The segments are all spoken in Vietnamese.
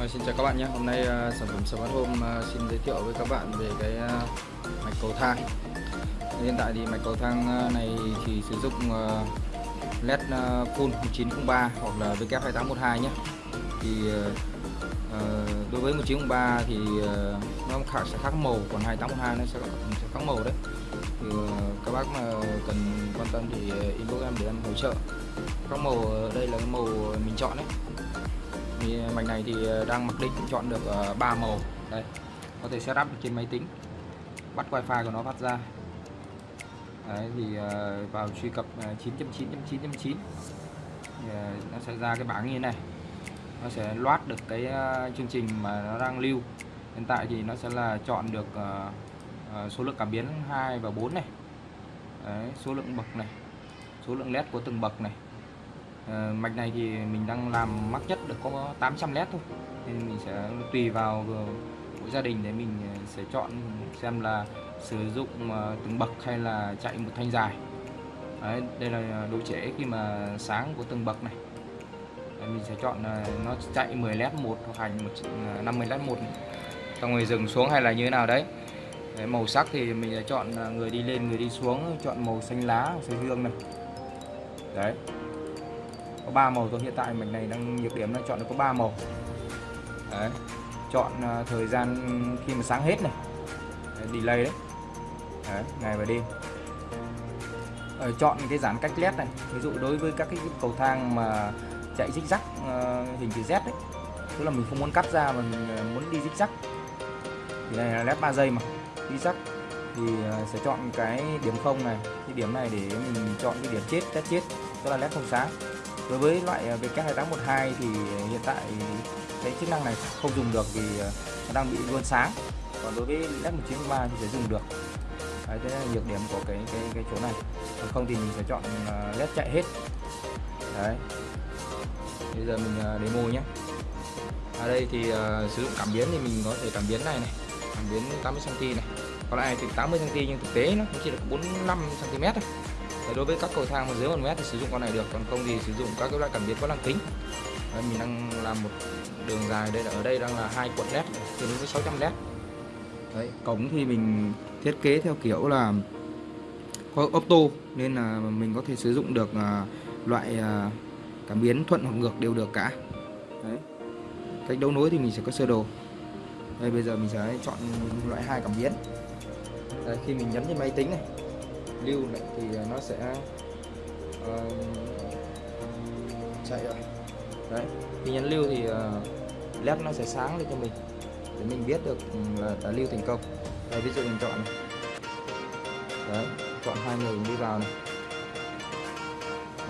Vâng, xin chào các bạn nhé. Hôm nay uh, sản phẩm Smart Home uh, à, xin giới thiệu với các bạn về cái uh, mạch cầu thang. Hiện tại thì mạch cầu thang uh, này thì sử dụng uh, LED uh, full 1903 hoặc là WF2812 nhé. Thì uh, đối với 1903 thì uh, nó khác sẽ khác màu, còn 2812 nó sẽ, sẽ khác màu đấy. Thì uh, các bác mà cần quan tâm thì inbox em để em hỗ trợ. Các màu đây là cái màu mình chọn đấy thì ờ, mạch này thì ờ, đang mặc định chọn được ờ, 3 màu. Đây có thể setup được trên máy tính bắt wifi của nó phát ra. Đấy, thì vào truy cập 9.9.9.9 nó sẽ ra cái bảng như thế này. Nó sẽ loát được cái chương trình mà nó đang lưu. Hiện tại thì nó sẽ là chọn được số lượng cảm biến 2 và 4 này. Đấy, số lượng bậc này số lượng led của từng bậc này. Ờ, mạch này thì mình đang làm mắc nhất được có 800 led thôi. Nên mình sẽ tùy vào mỗi gia đình để mình ờ, sẽ chọn xem là sử dụng ờ, từng bậc hay là chạy một thanh dài. Đấy, đây là độ trễ khi mà sáng của từng bậc này. Đấy, mình sẽ chọn nó chạy 10 led một hoặc hành 50 led một. Xong rồi dừng xuống hay là như thế nào đấy. Đấy, màu sắc thì mình sẽ chọn người đi lên người đi xuống chọn màu xanh lá xanh dương này. Đấy có 3 màu thôi. Hiện tại mình này đang nhược điểm là chọn được có 3 màu. Đấy chọn uh, thời gian khi mà sáng hết này. Đấy, delay đấy. đấy ngày và đêm. Ờ, chọn cái giãn cách led này. Ví dụ đối với các cái cầu thang mà chạy zig rắc uh, hình chữ Z đấy tức là mình không muốn cắt ra mà mình ờ, muốn đi zig rắc thì này là led 3 giây mà. Đi rắc thì ờ, sẽ chọn cái điểm không này. Cái điểm này để mình chọn cái điểm chết test chết. Tức là led không sáng đối với loại ờ, VK2812 thì hiện tại cái chức năng này không dùng được vì ờ, nó đang bị luôn sáng. Còn đối với S193 thì sẽ dùng được. Đấy thế là nhược điểm của cái cái cái chỗ này. Còn không thì mình sẽ chọn ờ, LED chạy hết. Đấy. Bây giờ mình demo nhé. Ở đây thì uh, sử dụng cảm biến thì mình có thể cảm biến này này cảm biến 80 cm này. Còn lại thì 80 cm nhưng thực tế nó cũng chỉ được 45 cm thôi đối với các cầu thang mà dưới 1 mét thì sử dụng con này được còn không thì sử dụng các cái loại cảm biến có lăng kính. Đấy, mình đang làm một đường dài đây là ở đây đang là hai cuộn led tương ứng với 600 led. Đấy, cổng thì mình thiết kế theo kiểu là có opto nên là mình có thể sử dụng được à, loại à, cảm biến thuận hoặc ngược đều được cả. Đấy. cách đấu nối thì mình sẽ có sơ đồ. Đây bây giờ mình sẽ chọn loại hai cảm biến. Đây, khi mình nhấn trên máy tính này lưu này thì à, nó sẽ uh, chạy rồi đấy khi nhấn lưu thì à, uh, led nó sẽ sáng lên cho mình để mình biết được ừ, là đã lưu thành công. Đây ví dụ mình chọn này. Đấy chọn hai người đi vào này.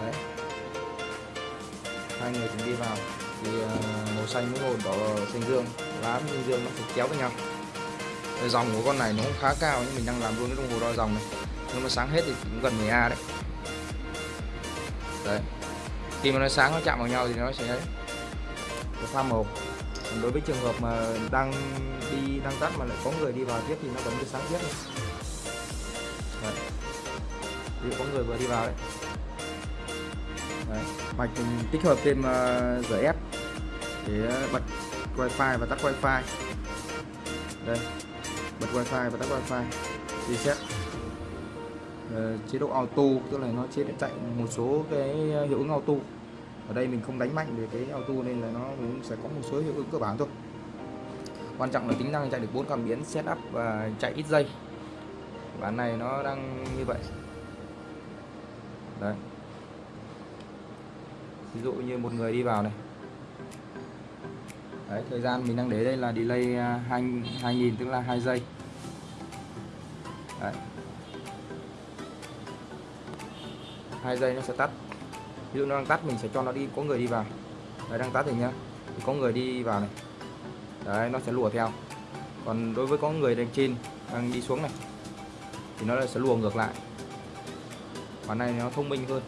Đấy. Hai người cùng đi vào thì uh, màu xanh với màu đỏ xanh dương lá xanh dương nó sẽ kéo với nhau. Dòng của con này nó cũng khá cao nhưng mình đang làm luôn cái đồng hồ đo dòng này nhưng mà sáng hết thì cũng gần 10A đấy. Đấy. Khi mà nó sáng nó chạm vào nhau thì nó sẽ nó pha màu. Còn đối với trường hợp mà đang đi đang tắt mà lại có người đi vào tiếp thì nó vẫn cứ sáng tiếp này. Đấy. Ví dụ có người vừa đi vào đấy, đấy. mạch mình tích hợp thêm uh, ép để bật wifi và tắt wifi. Đây. Bật wifi và tắt wifi. Reset. Ờ, chế độ auto, tức là nó chế chạy một số cái ờ, hiệu ứng auto. Ở đây mình không đánh mạnh về cái auto nên là nó cũng sẽ có một số hiệu ứng cơ bản thôi. Quan trọng là tính năng chạy được bốn cảm biến setup và chạy ít giây. Bản này nó đang như vậy. Đấy. Ví dụ như một người đi vào này. Đấy, thời gian mình đang để đây là delay à, 2 2000 tức là 2 giây. Đấy. Hai giây nó sẽ tắt. Ví dụ nó đang tắt mình sẽ cho nó đi có người đi vào. Đấy đang tắt rồi nhá. Thì có người đi vào này. Đấy nó sẽ lùa theo. Còn đối với có người đang trên đang đi xuống này thì nó sẽ lùa ngược lại. Bản này nó thông minh hơn.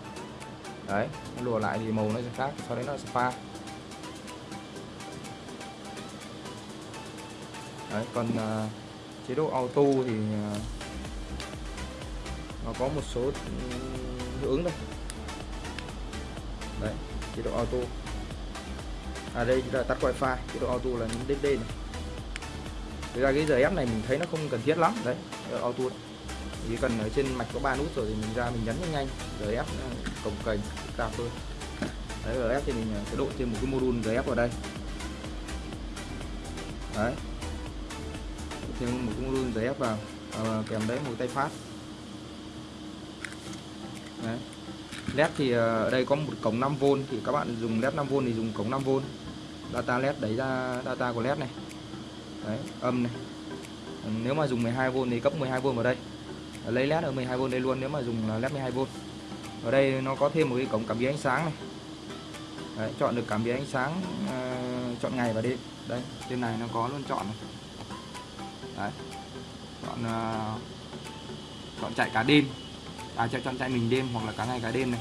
Đấy nó lùa lại thì màu nó sẽ khác sau đấy nó sẽ pha. Đấy còn uh, chế độ auto thì uh, nó có một số ừ, hiệu ứng đây đấy chế độ auto. À đây là tắt wifi. Chế độ auto là những DD này. Thực ra cái giờ ép này mình thấy nó không cần thiết lắm. Đấy auto chỉ cần ở trên mạch có ba nút rồi thì mình ra mình nhấn nhanh nhanh. RF cồng cành cao hơn. Đấy RF thì mình sẽ độ thêm một cái module giờ ép vào đây. Đấy. Thêm một cái module RF vào à, kèm đấy một tay phát đấy. Led thì ờ, ở đây có một cổng 5V thì các bạn dùng led 5V thì dùng cổng 5V data led đấy ra data của led này. Đấy âm này. Nếu mà dùng 12V thì cấp 12V vào đây. Lấy led ở 12V đây luôn nếu mà dùng led 12V ở đây nó có thêm một cái cổng cảm biến ánh sáng này. Đấy, chọn được cảm biến ánh sáng uh, chọn ngày và đêm. Đây trên này nó có luôn chọn này. Đấy chọn uh, chọn chạy cả đêm à chọn chọn chạy mình đêm hoặc là cả ngày cả đêm này.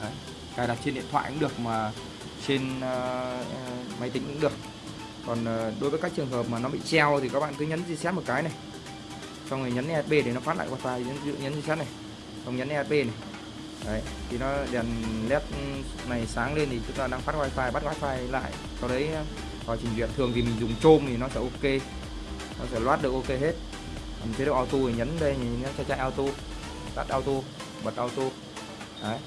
Đấy cài đặt trên điện thoại cũng được mà trên uh, máy tính cũng được. Còn uh, đối với các trường hợp mà nó bị treo thì các bạn cứ nhấn reset một cái này. Xong rồi nhấn ESP để nó phát lại wifi nhấn nhấn reset này. Xong nhấn ESP này. Đấy thì nó đèn led này sáng lên thì chúng ta đang phát wifi bắt wifi lại. Sau đấy vào trình duyệt. Thường thì mình dùng chôm thì nó sẽ ok. Nó sẽ loát được ok hết. Còn chế độ auto thì nhấn đây thì nó sẽ chạy auto tắt auto bật auto. Đấy.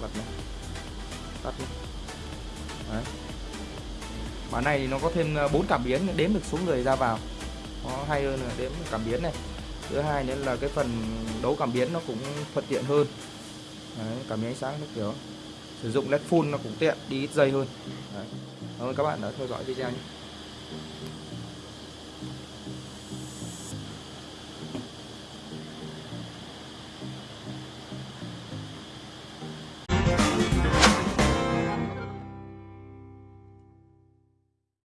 Bật này. Tắt này. đấy. Bản này thì nó có thêm ờ, bốn cảm biến đếm được số người ra vào. Nó hay hơn là đếm cảm biến này. Thứ hai nữa là cái phần đấu cảm biến nó cũng thuận tiện hơn. Đấy, cảm biến ánh sáng nó kiểu. Sử dụng led full nó cũng tiện đi ít dây hơn. Đấy. cảm ơn các bạn đã theo dõi video nhé.